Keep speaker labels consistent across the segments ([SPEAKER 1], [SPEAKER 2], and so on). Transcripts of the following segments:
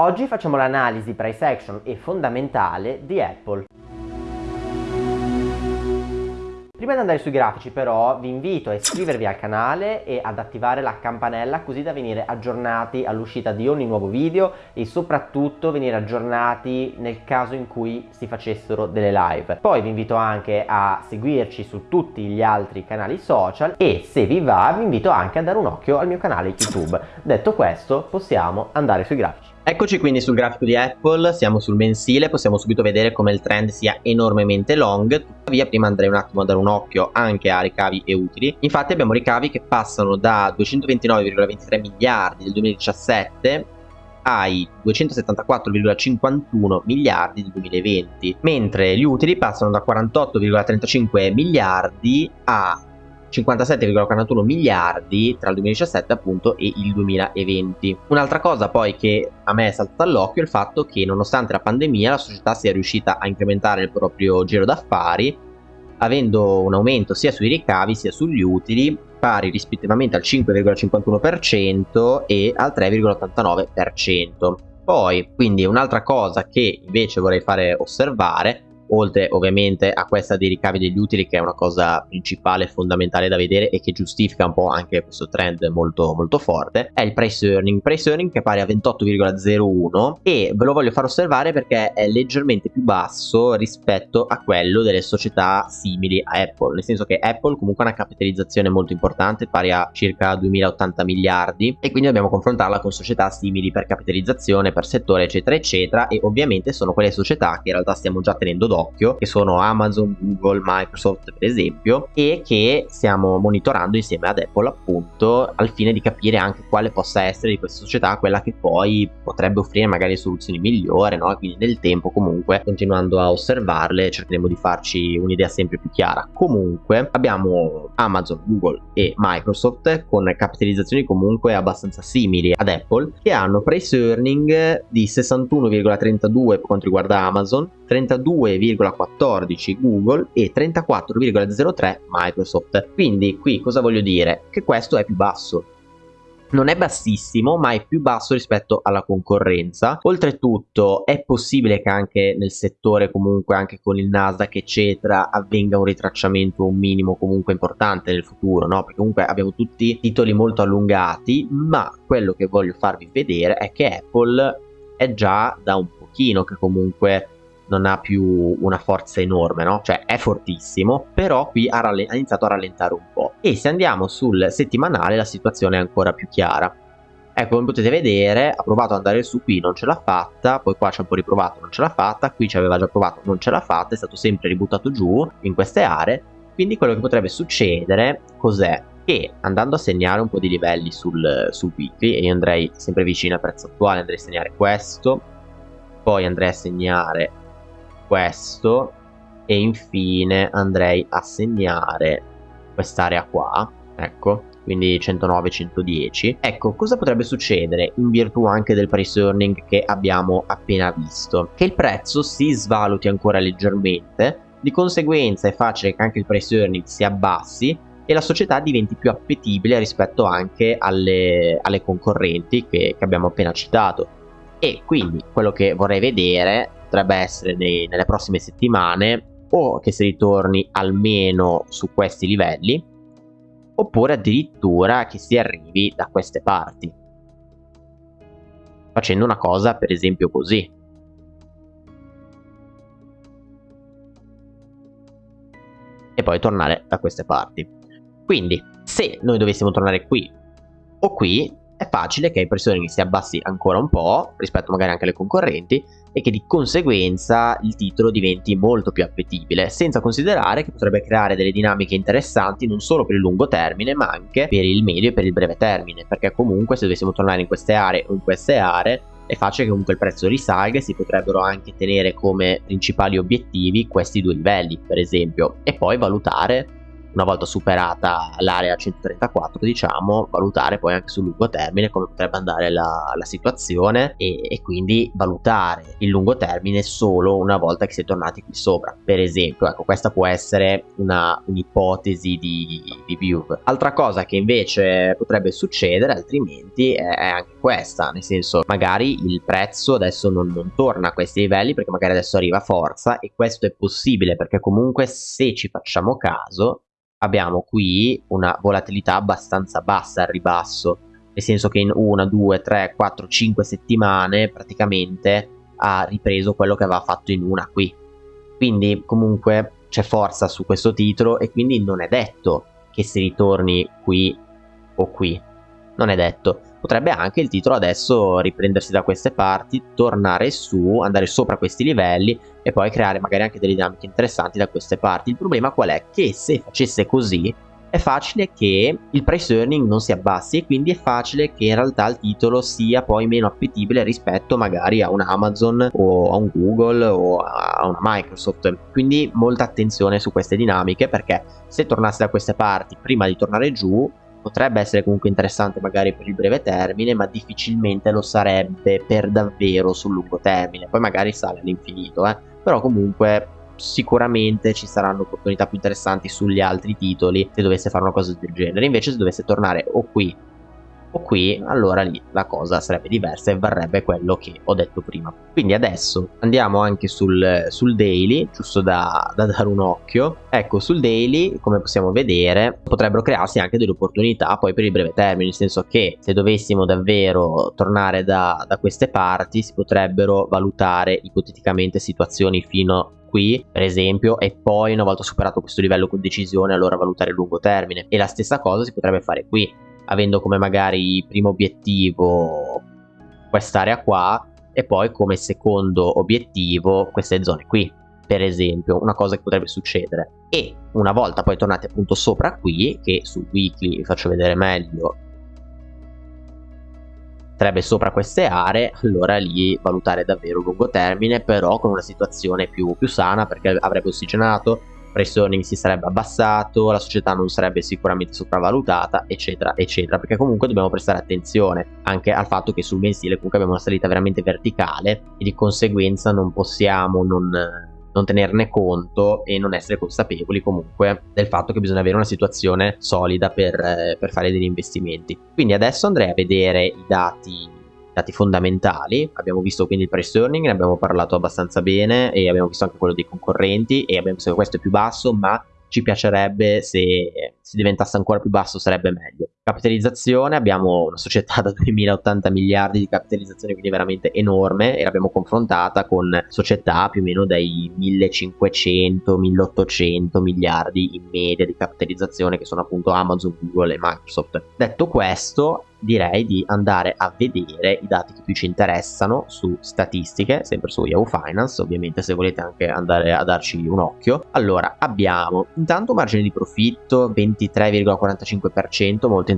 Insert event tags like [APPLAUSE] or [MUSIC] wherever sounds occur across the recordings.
[SPEAKER 1] Oggi facciamo l'analisi price action e fondamentale di Apple. Prima di andare sui grafici però vi invito a iscrivervi al canale e ad attivare la campanella così da venire aggiornati all'uscita di ogni nuovo video e soprattutto venire aggiornati nel caso in cui si facessero delle live. Poi vi invito anche a seguirci su tutti gli altri canali social e se vi va vi invito anche a dare un occhio al mio canale YouTube. Detto questo possiamo andare sui grafici.
[SPEAKER 2] Eccoci quindi sul grafico di Apple, siamo sul mensile, possiamo subito vedere come il trend sia enormemente long, tuttavia prima andrei un attimo a dare un occhio anche a ricavi e utili. Infatti abbiamo ricavi che passano da 229,23 miliardi del 2017 ai 274,51 miliardi del 2020, mentre gli utili passano da 48,35 miliardi a 57,41 miliardi tra il 2017 appunto e il 2020. Un'altra cosa poi che a me è saltata all'occhio è il fatto che nonostante la pandemia la società sia riuscita a incrementare il proprio giro d'affari avendo un aumento sia sui ricavi sia sugli utili pari rispettivamente al 5,51% e al 3,89%. Poi, quindi un'altra cosa che invece vorrei fare osservare oltre ovviamente a questa dei ricavi degli utili che è una cosa principale e fondamentale da vedere e che giustifica un po' anche questo trend molto molto forte è il price earning. Price earning che è pari a 28,01 e ve lo voglio far osservare perché è leggermente più basso rispetto a quello delle società simili a Apple nel senso che Apple comunque ha una capitalizzazione molto importante pari a circa 2080 miliardi e quindi dobbiamo confrontarla con società simili per capitalizzazione per settore eccetera eccetera e ovviamente sono quelle società che in realtà stiamo già tenendo d'occhio d'occhio che sono Amazon, Google, Microsoft per esempio e che stiamo monitorando insieme ad Apple appunto al fine di capire anche quale possa essere di queste società quella che poi potrebbe offrire magari soluzioni migliori no? quindi nel tempo comunque continuando a osservarle cercheremo di farci un'idea sempre più chiara comunque abbiamo Amazon, Google e Microsoft con capitalizzazioni comunque abbastanza simili ad Apple che hanno price earning di 61,32 per quanto riguarda Amazon 32,14 Google e 34,03 Microsoft. Quindi qui cosa voglio dire? Che questo è più basso. Non è bassissimo, ma è più basso rispetto alla concorrenza. Oltretutto è possibile che anche nel settore, comunque anche con il Nasdaq, eccetera, avvenga un ritracciamento, un minimo comunque importante nel futuro, no? Perché comunque abbiamo tutti titoli molto allungati, ma quello che voglio farvi vedere è che Apple è già da un pochino che comunque non ha più una forza enorme, no? Cioè è fortissimo, però qui ha, ha iniziato a rallentare un po'. E se andiamo sul settimanale la situazione è ancora più chiara. Ecco, come potete vedere, ha provato ad andare su qui, non ce l'ha fatta, poi qua ci ha un po' riprovato, non ce l'ha fatta, qui ci aveva già provato, non ce l'ha fatta, è stato sempre ributtato giù in queste aree, quindi quello che potrebbe succedere cos'è? Che andando a segnare un po' di livelli sul, sul weekly, e io andrei sempre vicino al prezzo attuale, andrei a segnare questo, poi andrei a segnare questo e infine andrei a segnare quest'area qua ecco quindi 109 110 ecco cosa potrebbe succedere in virtù anche del price earning che abbiamo appena visto? Che il prezzo si svaluti ancora leggermente di conseguenza è facile che anche il price earning si abbassi e la società diventi più appetibile rispetto anche alle, alle concorrenti che, che abbiamo appena citato. E quindi quello che vorrei vedere potrebbe essere nei, nelle prossime settimane o che si ritorni almeno su questi livelli oppure addirittura che si arrivi da queste parti. Facendo una cosa per esempio così. E poi tornare da queste parti. Quindi se noi dovessimo tornare qui o qui è facile che il pressione si abbassi ancora un po' rispetto magari anche alle concorrenti e che di conseguenza il titolo diventi molto più appetibile, senza considerare che potrebbe creare delle dinamiche interessanti non solo per il lungo termine ma anche per il medio e per il breve termine, perché comunque se dovessimo tornare in queste aree o in queste aree è facile che comunque il prezzo risalga e si potrebbero anche tenere come principali obiettivi questi due livelli per esempio e poi valutare una volta superata l'area 134 diciamo valutare poi anche sul lungo termine come potrebbe andare la, la situazione e, e, quindi valutare il lungo termine solo una volta che si è tornati qui sopra. Per esempio ecco questa può essere una, un'ipotesi di, di view altra cosa che invece potrebbe succedere altrimenti è, è anche questa nel senso magari il prezzo adesso non, non torna a questi livelli perché magari adesso arriva forza e questo è possibile perché comunque se ci facciamo caso abbiamo qui una volatilità abbastanza bassa al ribasso, nel senso che in 1, 2, 3, 4, 5 settimane praticamente ha ripreso quello che aveva fatto in una qui. Quindi comunque c'è forza su questo titolo e quindi non è detto che si ritorni qui o qui. Non è detto. Potrebbe anche il titolo adesso riprendersi da queste parti, tornare su, andare sopra questi livelli e poi creare magari anche delle dinamiche interessanti da queste parti. Il problema qual è? Che se facesse così è facile che il price earning non si abbassi e quindi è facile che in realtà il titolo sia poi meno appetibile rispetto magari a un Amazon o a un Google o a una Microsoft. Quindi molta attenzione su queste dinamiche perché se tornasse da queste parti prima di tornare giù potrebbe essere comunque interessante magari per il breve termine, ma difficilmente lo sarebbe per davvero sul lungo termine. Poi magari sale all'infinito, eh? però comunque sicuramente ci saranno opportunità più interessanti sugli altri titoli se dovesse fare una cosa del genere. Invece se dovesse tornare o qui o qui allora lì la cosa sarebbe diversa e varrebbe quello che ho detto prima. Quindi adesso andiamo anche sul, sul daily giusto da, da, dare un occhio. Ecco sul daily come possiamo vedere potrebbero crearsi anche delle opportunità poi per il breve termine nel senso che se dovessimo davvero tornare da, da queste parti si potrebbero valutare ipoteticamente situazioni fino qui per esempio e poi una volta superato questo livello con decisione allora valutare il lungo termine. E la stessa cosa si potrebbe fare qui avendo come magari primo obiettivo quest'area qua e poi come secondo obiettivo queste zone qui per esempio una cosa che potrebbe succedere. E una volta poi tornati appunto sopra qui che sul weekly vi faccio vedere meglio sarebbe sopra queste aree allora lì valutare davvero lungo termine però con una situazione più, più sana perché avrebbe ossigenato price earning si sarebbe abbassato, la società non sarebbe sicuramente sopravvalutata, eccetera, eccetera, perché comunque dobbiamo prestare attenzione anche al fatto che sul mensile comunque abbiamo una salita veramente verticale e di conseguenza non possiamo non, non tenerne conto e non essere consapevoli comunque del fatto che bisogna avere una situazione solida per, per fare degli investimenti. Quindi adesso andrei a vedere i dati dati fondamentali. Abbiamo visto quindi il price earning, ne abbiamo parlato abbastanza bene e abbiamo visto anche quello dei concorrenti e abbiamo visto che questo è più basso, ma ci piacerebbe se, se diventasse ancora più basso sarebbe meglio. Capitalizzazione, abbiamo una società da [LAUGHS] 2080 miliardi di capitalizzazione, quindi veramente enorme, e l'abbiamo confrontata con società più o meno dai 1500-1800 miliardi in media di capitalizzazione, che sono appunto Amazon, Google e Microsoft. Detto questo, direi di andare a vedere i dati che più ci interessano su statistiche, sempre su Yahoo Finance, ovviamente se volete anche andare a darci un occhio. Allora, abbiamo intanto margine di profitto 23,45%, molto interessante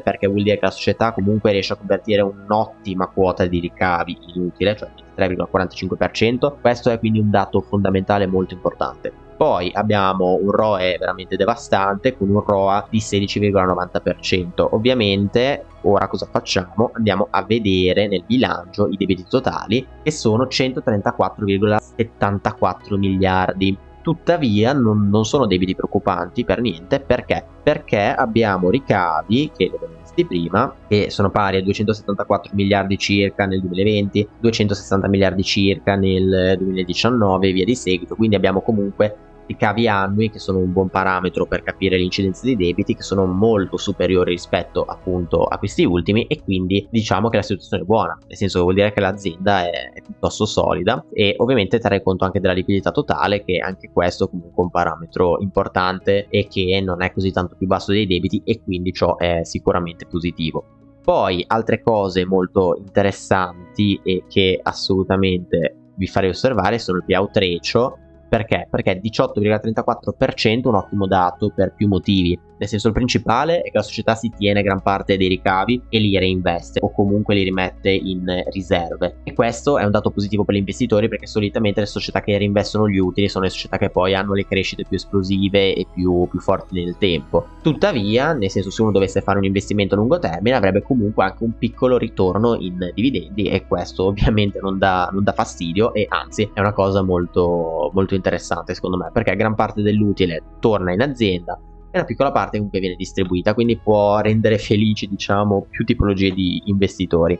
[SPEAKER 2] perché vuol dire che la società comunque riesce a convertire un'ottima quota di ricavi inutile, cioè 23,45%. Questo è quindi un dato fondamentale molto importante. Poi abbiamo un ROE veramente devastante con un ROA di 16,90%. Ovviamente ora cosa facciamo? Andiamo a vedere nel bilancio i debiti totali che sono 134,74 miliardi. Tuttavia non, non, sono debiti preoccupanti per niente perché? Perché abbiamo ricavi che li abbiamo visti prima che sono pari a 274 miliardi circa nel 2020, 260 miliardi circa nel 2019 e via di seguito. Quindi abbiamo comunque ricavi annui che sono un buon parametro per capire l'incidenza dei debiti che sono molto superiori rispetto appunto a questi ultimi e quindi diciamo che la situazione è buona. Nel senso che vuol dire che l'azienda è, piuttosto solida e ovviamente terrei conto anche della liquidità totale che anche questo comunque un parametro importante e che non è così tanto più basso dei debiti e quindi ciò è sicuramente positivo. Poi altre cose molto interessanti e che assolutamente vi farei osservare sono il payout ratio perché? Perché 18,34% è un ottimo dato per più motivi. Nel senso il principale è che la società si tiene gran parte dei ricavi e li reinveste o comunque li rimette in riserve e questo è un dato positivo per gli investitori perché solitamente le società che reinvestono gli utili sono le società che poi hanno le crescite più esplosive e più, più forti nel tempo. Tuttavia, nel senso se uno dovesse fare un investimento a lungo termine avrebbe comunque anche un piccolo ritorno in dividendi e questo ovviamente non dà, non dà fastidio e anzi è una cosa molto, molto interessante secondo me perché gran parte dell'utile torna in azienda una piccola parte comunque viene distribuita, quindi può rendere felici diciamo più tipologie di investitori.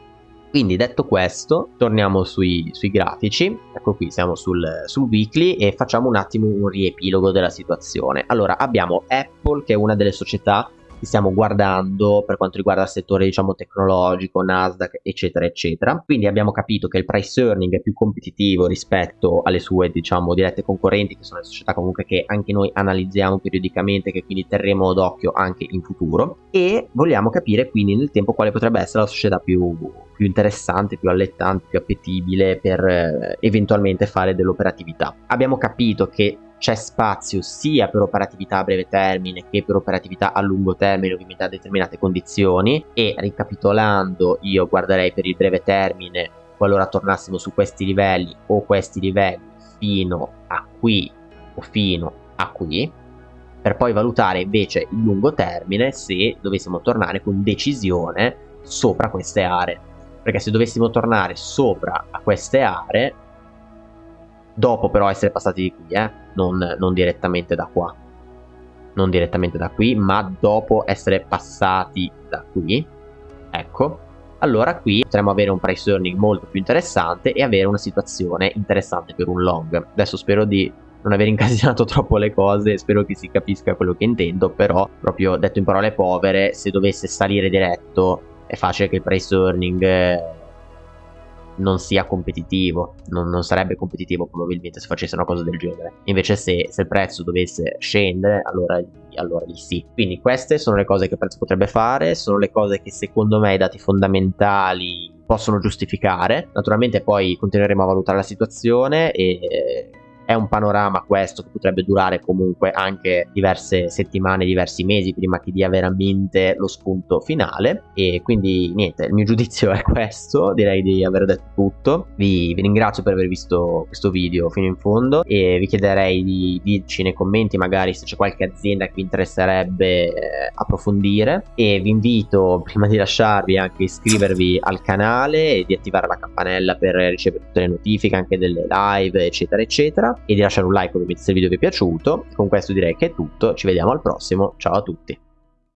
[SPEAKER 2] Quindi detto questo, torniamo sui, sui grafici, ecco qui siamo sul, sul, weekly e facciamo un attimo un riepilogo della situazione. Allora abbiamo Apple che è una delle società che stiamo guardando per quanto riguarda il settore diciamo tecnologico, Nasdaq eccetera eccetera quindi abbiamo capito che il price earning è più competitivo rispetto alle sue diciamo dirette concorrenti che sono le società comunque che anche noi analizziamo periodicamente che quindi terremo d'occhio anche in futuro e vogliamo capire quindi nel tempo quale potrebbe essere la società più, più interessante, più allettante, più appetibile per eh, eventualmente fare dell'operatività. Abbiamo capito che c'è spazio sia per operatività a breve termine che per operatività a lungo termine ovviamente a determinate condizioni e ricapitolando io guarderei per il breve termine qualora tornassimo su questi livelli o questi livelli fino a qui o fino a qui per poi valutare invece il lungo termine se dovessimo tornare con decisione sopra queste aree perché se dovessimo tornare sopra a queste aree dopo però essere passati di qui, eh? Non, non direttamente da qua. Non direttamente da qui, ma dopo essere passati da qui. Ecco. Allora qui potremmo avere un price earning molto più interessante e avere una situazione interessante per un long. Adesso spero di non aver [LAUGHS] incasinato troppo le cose, spero che si capisca quello che intendo, però proprio detto in parole povere, se dovesse salire diretto è facile che il price earning eh, non sia competitivo, non, non, sarebbe competitivo probabilmente se facesse una cosa del genere. Invece se, se il prezzo dovesse scendere, allora, allora lì sì. Quindi queste sono le cose che il prezzo potrebbe fare, sono le cose che secondo me i dati fondamentali possono giustificare. Naturalmente poi continueremo a valutare la situazione e è un panorama questo che potrebbe durare comunque anche diverse settimane, diversi mesi prima che dia veramente lo spunto finale. E quindi niente, il mio [LAUGHS] giudizio è questo, direi di aver detto tutto. Vi, vi ringrazio per aver visto questo video fino in fondo e vi chiederei di dirci nei commenti magari se c'è qualche azienda che vi interesserebbe eh, approfondire. E vi invito [LAUGHS] prima di lasciarvi anche iscrivervi al canale e di attivare la campanella per ricevere tutte le notifiche anche delle live eccetera eccetera e di lasciare un like ovviamente se il video vi è piaciuto. Con questo direi che è tutto, ci vediamo al prossimo, ciao a tutti.